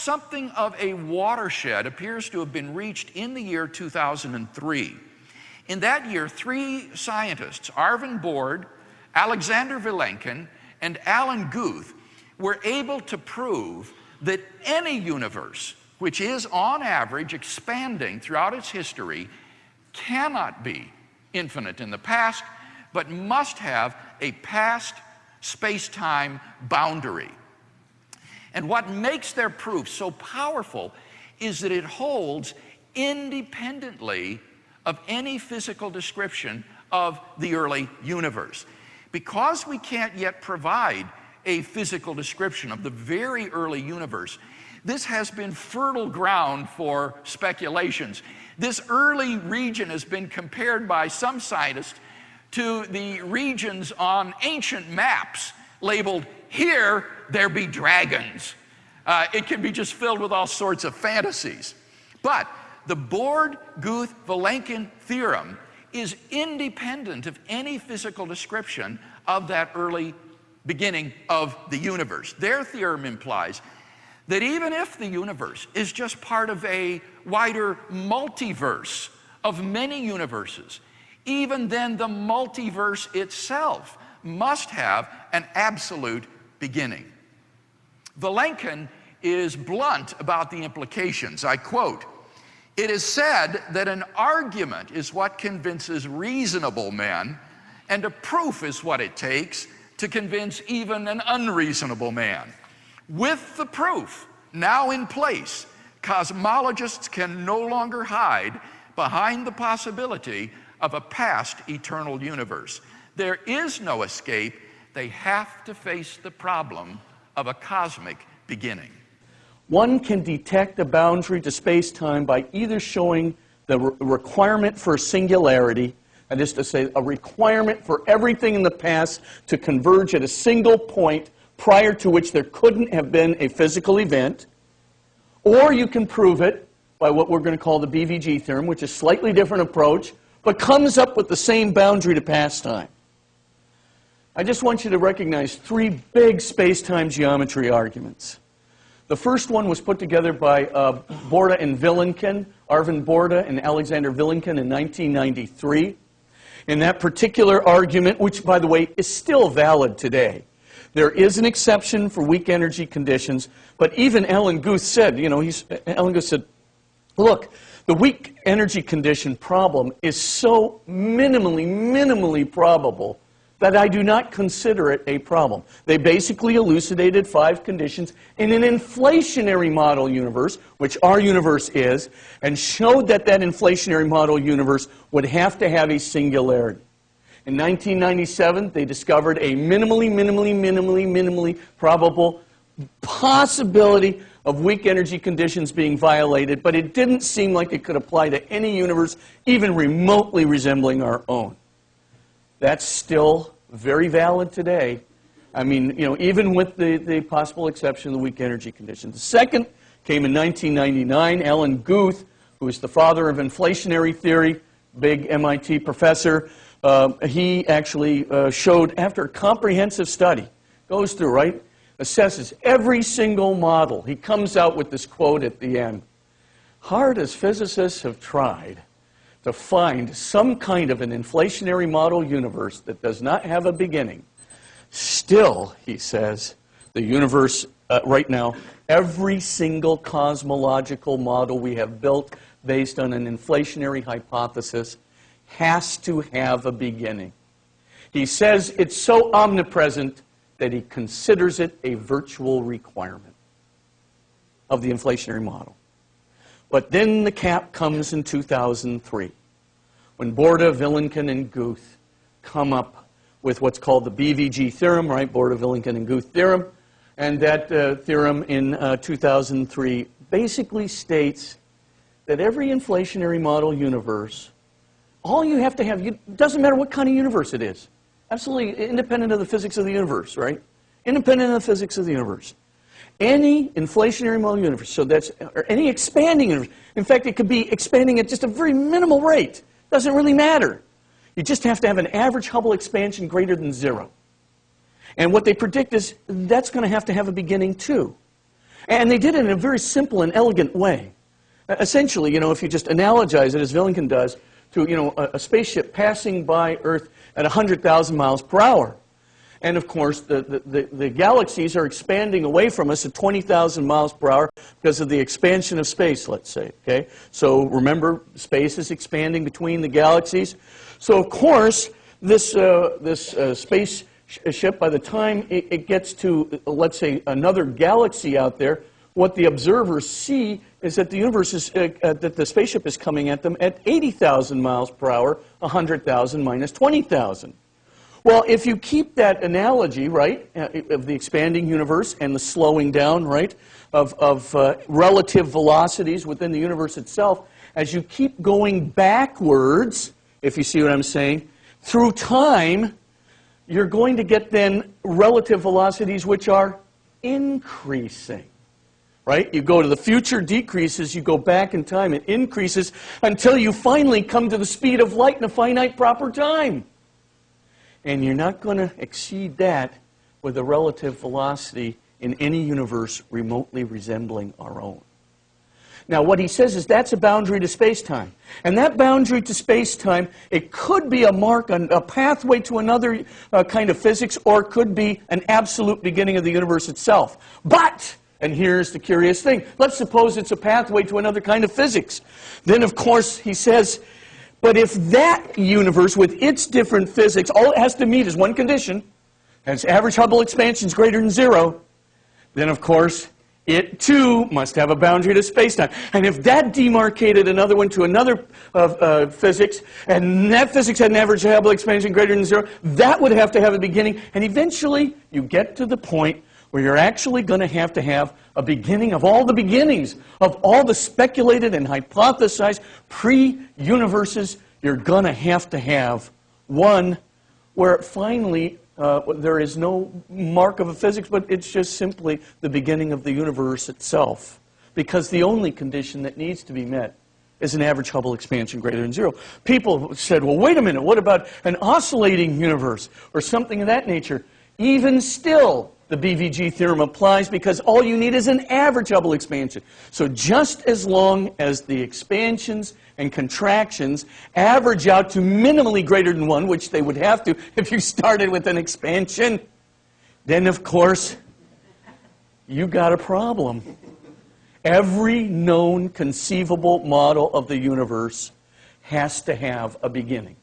something of a watershed appears to have been reached in the year 2003. In that year, three scientists, Arvin Borde, Alexander Vilenkin, and Alan Guth, were able to prove that any universe which is on average expanding throughout its history cannot be infinite in the past, but must have a past space-time boundary. And what makes their proof so powerful is that it holds independently of any physical description of the early universe. Because we can't yet provide a physical description of the very early universe, this has been fertile ground for speculations. This early region has been compared by some scientists to the regions on ancient maps labeled, here there be dragons. Uh, it can be just filled with all sorts of fantasies. But the Borde-Guth-Vilenkin theorem is independent of any physical description of that early beginning of the universe. Their theorem implies that even if the universe is just part of a wider multiverse of many universes, even then the multiverse itself must have an absolute beginning. Vilenkin is blunt about the implications. I quote, it is said that an argument is what convinces reasonable men, and a proof is what it takes to convince even an unreasonable man. With the proof now in place, cosmologists can no longer hide behind the possibility of a past eternal universe. There is no escape. They have to face the problem of a cosmic beginning. One can detect a boundary to space-time by either showing the re requirement for singularity, that is to say, a requirement for everything in the past to converge at a single point prior to which there couldn't have been a physical event, or you can prove it by what we're going to call the BVG theorem, which is a slightly different approach, but comes up with the same boundary to pastime. I just want you to recognize three big space-time geometry arguments. The first one was put together by uh, Borde and Vilenkin, Arvin Borda and Alexander Vilenkin in 1993. In that particular argument, which, by the way, is still valid today, there is an exception for weak energy conditions, but even Alan Guth said, you know, he's, Alan Guth said, look, the weak energy condition problem is so minimally, minimally probable that I do not consider it a problem. They basically elucidated five conditions in an inflationary model universe, which our universe is, and showed that that inflationary model universe would have to have a singularity. In 1997, they discovered a minimally, minimally, minimally, minimally probable possibility of weak energy conditions being violated, but it didn't seem like it could apply to any universe even remotely resembling our own. That's still very valid today. I mean, you know, even with the, the possible exception of the weak energy condition. The second came in 1999. Alan Guth, who is the father of inflationary theory, big MIT professor, uh, he actually uh, showed, after a comprehensive study, goes through, right, assesses every single model. He comes out with this quote at the end. Hard as physicists have tried to find some kind of an inflationary model universe that does not have a beginning. Still, he says, the universe uh, right now, every single cosmological model we have built based on an inflationary hypothesis has to have a beginning. He says it's so omnipresent that he considers it a virtual requirement of the inflationary model. But then the cap comes in 2003 when Borda, Vilenkin, and Guth come up with what's called the BVG theorem, right? Borda, Vilenkin, and Guth theorem. And that uh, theorem in uh, 2003 basically states that every inflationary model universe, all you have to have, it doesn't matter what kind of universe it is, absolutely independent of the physics of the universe, right? Independent of the physics of the universe any inflationary model universe, so that's, or any expanding universe. In fact, it could be expanding at just a very minimal rate. Doesn't really matter. You just have to have an average Hubble expansion greater than zero. And what they predict is that's going to have to have a beginning too. And they did it in a very simple and elegant way. Essentially, you know, if you just analogize it, as Vilenkin does, to, you know, a, a spaceship passing by Earth at 100,000 miles per hour. And of course, the, the, the, the galaxies are expanding away from us at 20,000 miles per hour because of the expansion of space, let's say. Okay? So remember, space is expanding between the galaxies. So, of course, this, uh, this uh, ship, by the time it, it gets to, uh, let's say, another galaxy out there, what the observers see is that the universe is, uh, uh, that the spaceship is coming at them at 80,000 miles per hour, 100,000 minus 20,000. Well, if you keep that analogy, right, uh, of the expanding universe and the slowing down, right, of, of uh, relative velocities within the universe itself, as you keep going backwards, if you see what I'm saying, through time, you're going to get then relative velocities which are increasing. Right? You go to the future, decreases, you go back in time, it increases until you finally come to the speed of light in a finite proper time. And you're not going to exceed that with a relative velocity in any universe remotely resembling our own. Now, what he says is that's a boundary to space-time. And that boundary to space-time, it could be a mark, on a pathway to another uh, kind of physics, or it could be an absolute beginning of the universe itself. But, and here's the curious thing, let's suppose it's a pathway to another kind of physics. Then, of course, he says, but if that universe with its different physics, all it has to meet is one condition, and its average Hubble expansion is greater than zero, then, of course, it too must have a boundary to spacetime. And if that demarcated another one to another uh, uh, physics, and that physics had an average Hubble expansion greater than zero, that would have to have a beginning. And eventually, you get to the point where you're actually going to have to have a beginning of all the beginnings, of all the speculated and hypothesized pre-universes. You're going to have to have one where finally uh, there is no mark of a physics, but it's just simply the beginning of the universe itself. Because the only condition that needs to be met is an average Hubble expansion greater than zero. People said, well, wait a minute, what about an oscillating universe or something of that nature? Even still, the BVG theorem applies because all you need is an average Hubble expansion. So just as long as the expansions and contractions average out to minimally greater than 1, which they would have to if you started with an expansion, then of course you got a problem. Every known conceivable model of the universe has to have a beginning.